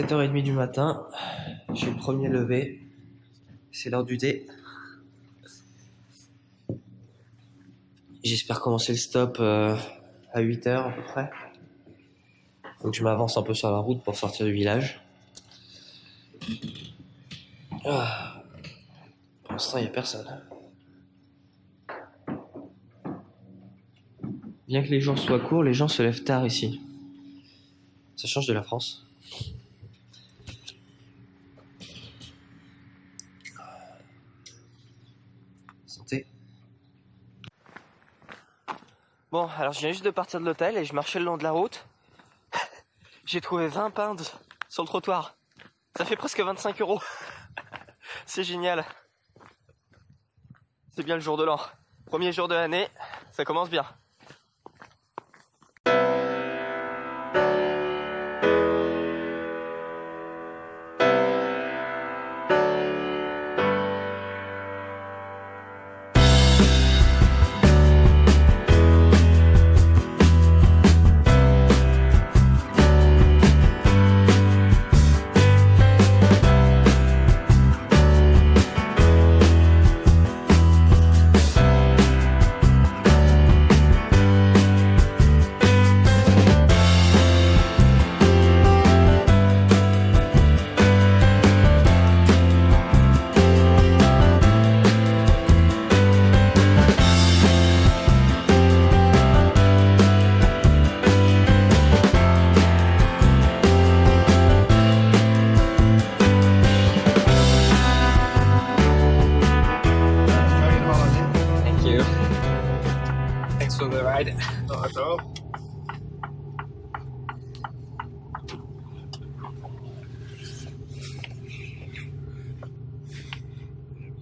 Il est 7h30 du matin. J'ai le premier levé. C'est l'heure du thé. J'espère commencer le stop euh, à 8h à peu près. Donc je m'avance un peu sur la route pour sortir du village. Ah. Pour l'instant, il n'y a personne. Bien que les jours soient courts, les gens se lèvent tard ici. Ça change de la France. Bon, alors je viens juste de partir de l'hôtel et je marchais le long de la route. J'ai trouvé 20 pounds sur le trottoir. Ça fait presque 25 euros. C'est génial. C'est bien le jour de l'an. Premier jour de l'année, ça commence bien. You. Thanks for the ride. Not at all.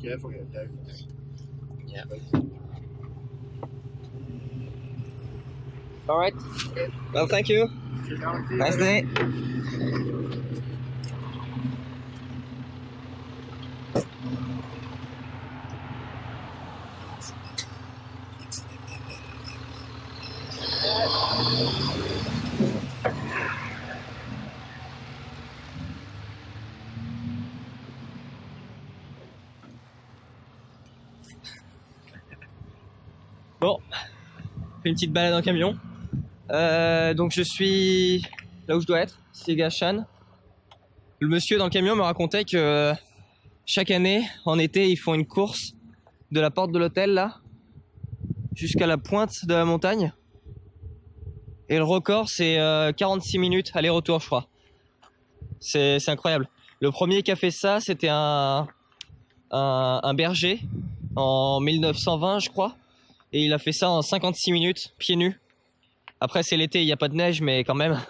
Careful, get down. Yeah. All right. Well, thank you. Nice day. Une petite balade en camion. Euh, donc je suis là où je dois être, c'est. Le monsieur dans le camion me racontait que chaque année, en été, ils font une course de la porte de l'hôtel là jusqu'à la pointe de la montagne. Et le record, c'est euh, 46 minutes aller-retour, je crois. C'est incroyable. Le premier qui a fait ça, c'était un berger en 1920, je crois. Et il a fait ça en 56 minutes, pieds nus. Après, c'est l'été, il n'y a pas de neige, mais quand même.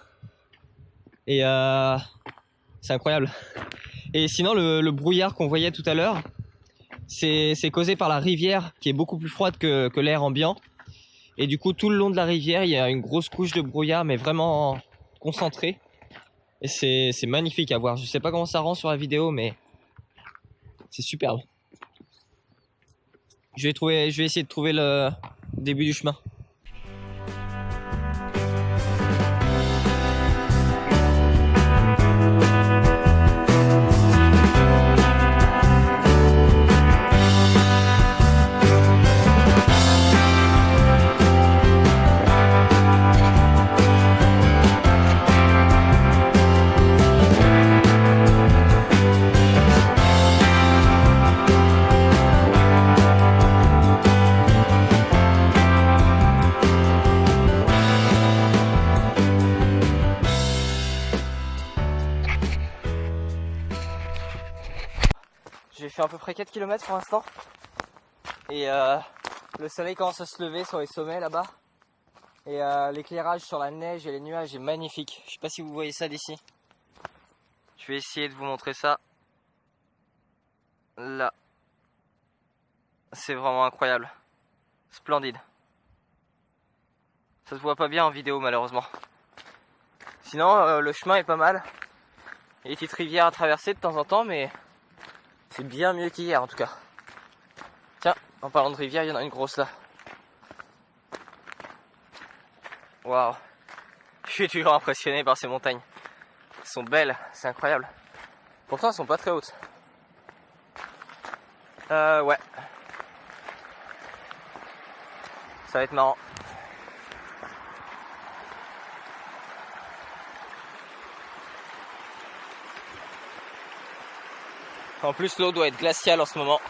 Et euh, c'est incroyable. Et sinon, le, brouillard qu'on voyait tout à l'heure, c'est causé par la rivière qui est beaucoup plus froide que, l'air ambiant. Et du coup, tout le long de la rivière, il y a une grosse couche de brouillard, mais vraiment concentrée. Et c'est magnifique à voir. Je sais pas comment ça rend sur la vidéo, mais c'est superbe. Je vais, essayer de trouver le début du chemin. À peu près 4 km pour l'instant. Et euh, le soleil commence à se lever sur les sommets là-bas. Et euh, l'éclairage sur la neige et les nuages est magnifique. Je sais pas si vous voyez ça d'ici. Je vais essayer de vous montrer ça. Là. C'est vraiment incroyable. Splendide. Ça se voit pas bien en vidéo malheureusement. Sinon, euh, le chemin est pas mal. Il y a petites rivières à traverser de temps en temps, mais c'est bien mieux qu'hier en tout cas. Tiens, en parlant de rivière, il y en a une grosse là. Waouh. Je suis toujours impressionné par ces montagnes. Elles sont belles, c'est incroyable. Pourtant, elles sont pas très hautes. Euh, ouais. Ça va être marrant. En plus, l'eau doit être glaciale en ce moment.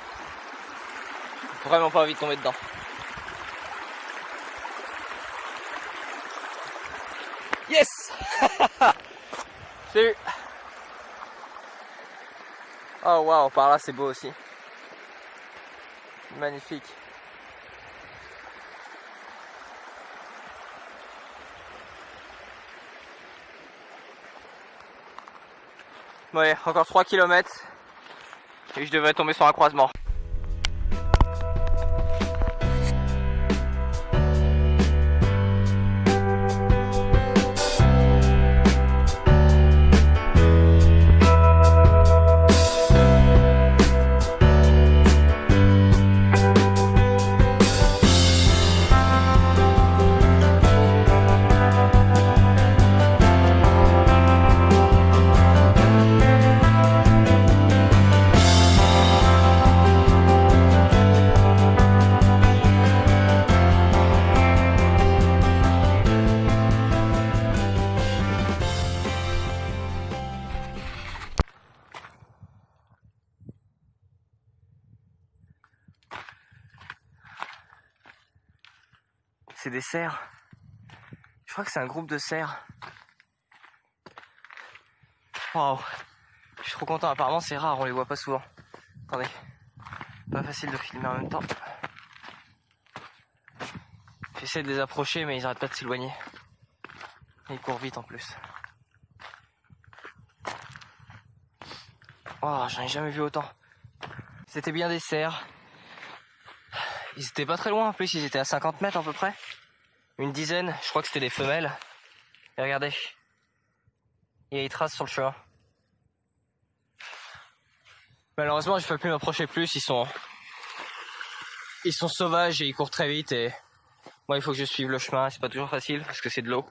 Vraiment pas envie de tomber dedans. Yes J'ai eu Oh waouh, par là c'est beau aussi. Magnifique. Ouais, encore 3 km et je devrais tomber sur un croisement. Des cerfs. Je crois que c'est un groupe de cerfs. Waouh. Je suis trop content. Apparemment, c'est rare, on les voit pas souvent. Attendez. Pas facile de filmer en même temps. J'essaie de les approcher, mais ils arrêtent pas de s'éloigner. Ils courent vite en plus. Oh, j'en ai jamais vu autant. C'était bien des cerfs. Ils étaient pas très loin en plus, ils étaient à 50 mètres à peu près. Une dizaine, je crois que c'était des femelles. Et regardez. Il y a des traces sur le chemin. Malheureusement, je peux plus m'approcher plus, ils sont. Ils sont sauvages et ils courent très vite et. Moi, il faut que je suive le chemin, c'est pas toujours facile parce que c'est de l'eau.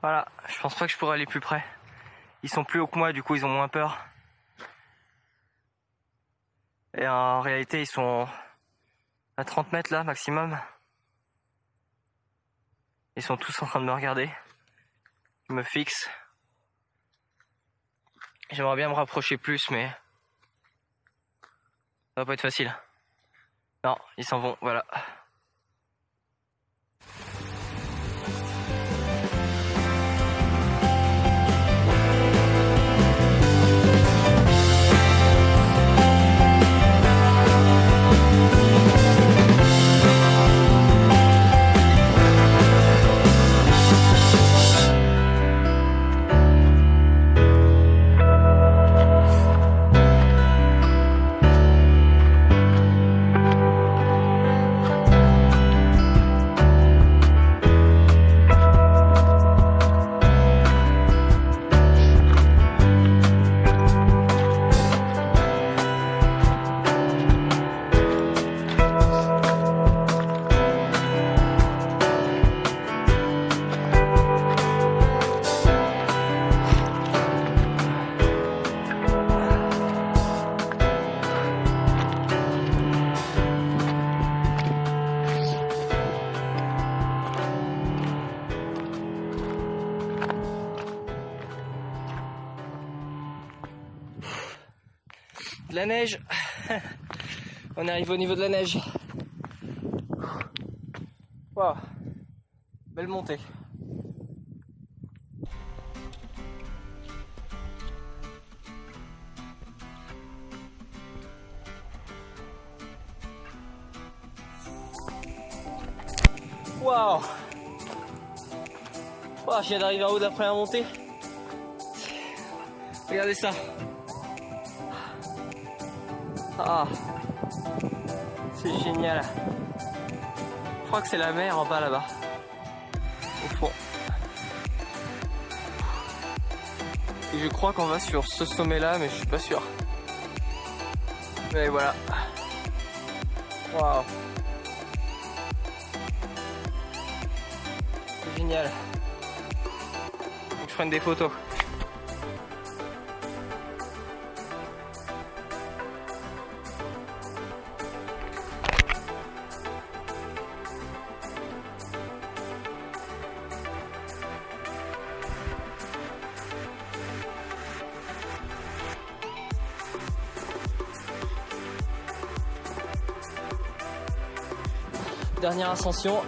Voilà, je pense pas que je pourrais aller plus près. Ils sont plus hauts que moi, du coup, ils ont moins peur. Et en réalité, ils sont à 30 mètres là, maximum. Ils sont tous en train de me regarder. Ils me fixent. J'aimerais bien me rapprocher plus, mais ça va pas être facile. Non, ils s'en vont, voilà. De la neige. On arrive au niveau de la neige. Waouh. Belle montée. Waouh. Waouh, je viens d'arriver en haut de la montée. Regardez ça. Ah, c'est génial. Je crois que c'est la mer en bas là-bas. Au fond. Et je crois qu'on va sur ce sommet-là, mais je suis pas sûr. Mais voilà. Waouh. C'est génial. je prenne des photos. Dernière ascension.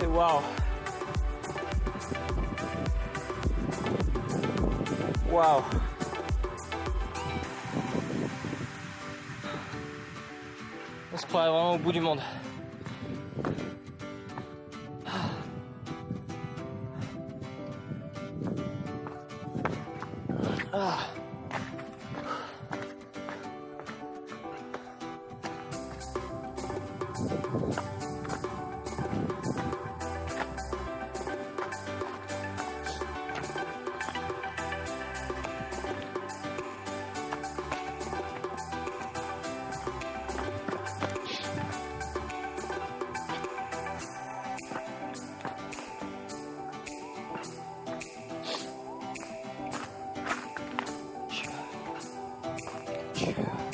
Et waouh. Waouh. On se croirait vraiment au bout du monde. Ah. Vous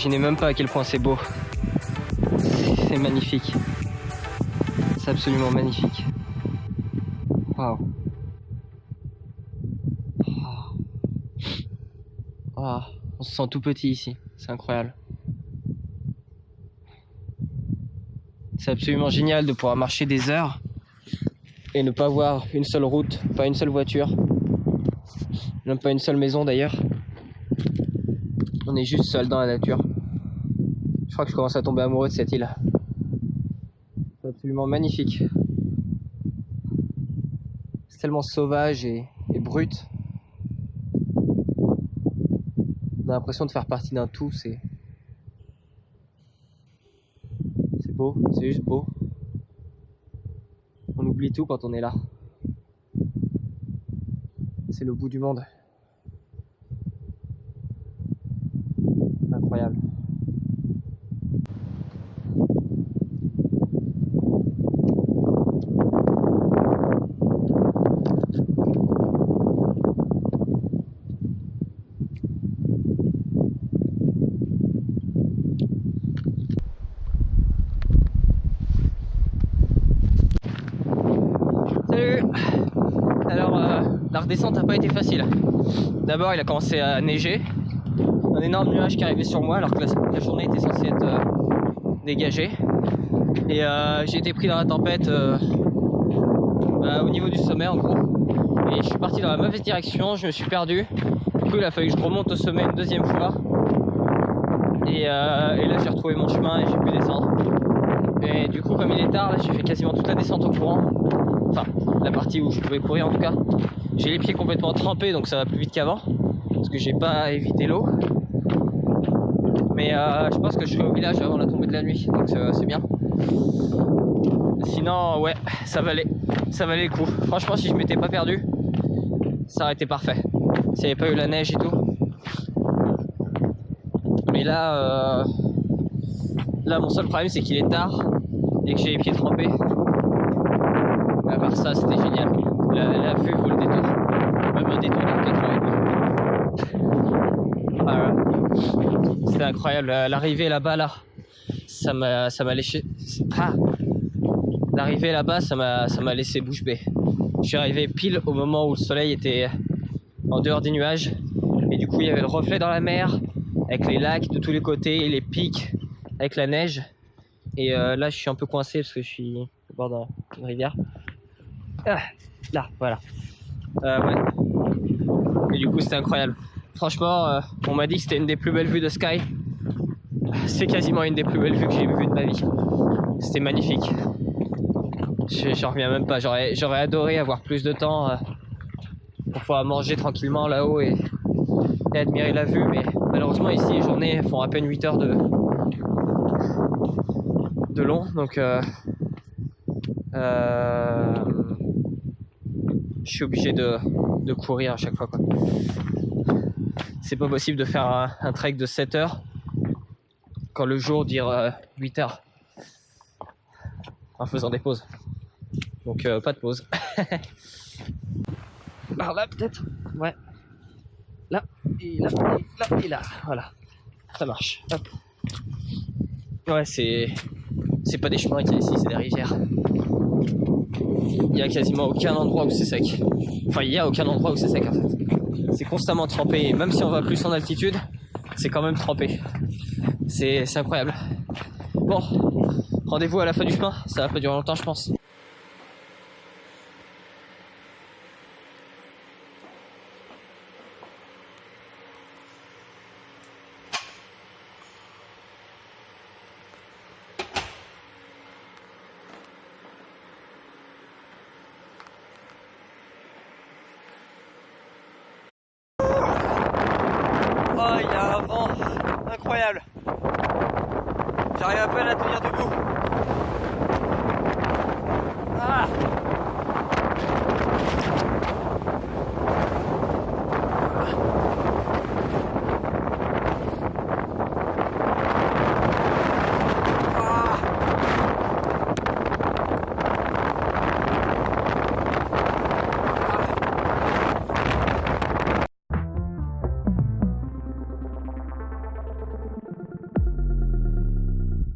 imaginez même pas à quel point c'est beau. C'est magnifique. C'est absolument magnifique. Waouh. Ah, on se sent tout petit ici. C'est incroyable. C'est absolument génial de pouvoir marcher des heures et ne pas voir une seule route, pas une seule voiture, même pas une seule maison d'ailleurs. On est juste seul dans la nature. Que je commence à tomber amoureux de cette île. C'est absolument magnifique. C'est tellement sauvage et, et brut. On a l'impression de faire partie d'un tout, c'est. C'est beau, c'est juste beau. On oublie tout quand on est là. C'est le bout du monde. Incroyable. Salut Alors la redescente n'a pas été facile. D'abord il a commencé à neiger. Un énorme nuage qui arrivait sur moi alors que la, journée était censée être euh, dégagée. Et euh, j'ai été pris dans la tempête euh, bah, au niveau du sommet en gros. Et je suis parti dans la mauvaise direction, je me suis perdu. Du coup il a fallu que je remonte au sommet une deuxième fois. Et, et là j'ai retrouvé mon chemin et j'ai pu descendre. Et du coup comme il est tard, là j'ai fait quasiment toute la descente au courant. Enfin la partie où je pouvais courir en tout cas. J'ai les pieds complètement trempés donc ça va plus vite qu'avant. Parce que j'ai pas évité l'eau. Mais euh, je pense que je serai au village avant la tombée de la nuit, donc c'est bien. Sinon, ouais, ça valait, ça valait le coup. Franchement, si je m'étais pas perdu, ça aurait été parfait. S'il n'y avait pas eu la neige et tout. Mais là, euh, là, mon seul problème, c'est qu'il est tard et que j'ai les pieds trempés. À part ça, c'était génial. La, vue vaut le détour. Même un détour de 4 heures et demie. Ah ouais. C'était incroyable. L'arrivée là-bas, là, ça m'a. Ah. d'arriver là-bas, ça m'a laissé bouche bée. Je suis arrivé pile au moment où le soleil était en dehors des nuages et du coup il y avait le reflet dans la mer avec les lacs de tous les côtés les pics avec la neige. Et euh, là, je suis un peu coincé parce que je suis au bord d'une rivière. Ah, là, voilà. Ouais. Et du coup, c'était incroyable. Franchement, euh, on m'a dit que c'était une des plus belles vues de Sky. C'est quasiment une des plus belles vues que j'ai vues de ma vie. C'était magnifique. Je- J'en reviens même pas. J'aurais adoré avoir plus de temps euh, pour pouvoir manger tranquillement là-haut et, et admirer la vue. Mais malheureusement, ici, les journées font à peine 8 heures de, de long. Donc, euh, euh, je suis obligé de, de courir à chaque fois. quoi. C'est pas possible de faire un, un trek de 7 heures quand le jour dure euh, 8 heures en faisant des pauses. Donc, euh, pas de pause. Par là, peut-être Ouais. Là, et là, et là, et là. Voilà. Ça marche. Hop. Ouais, c'est. C'est pas des chemins qu'il y a ici, c'est des rivières. Il y a quasiment aucun endroit où c'est sec. Enfin, il y a aucun endroit où c'est sec en fait. C'est constamment trempé. Et même si on va plus en altitude, c'est quand même trempé. C'est c'est incroyable. Bon, rendez-vous à la fin du chemin. Ça va pas durer longtemps, je pense. Oh, il y a un vent incroyable. J'arrive à peine à tenir debout.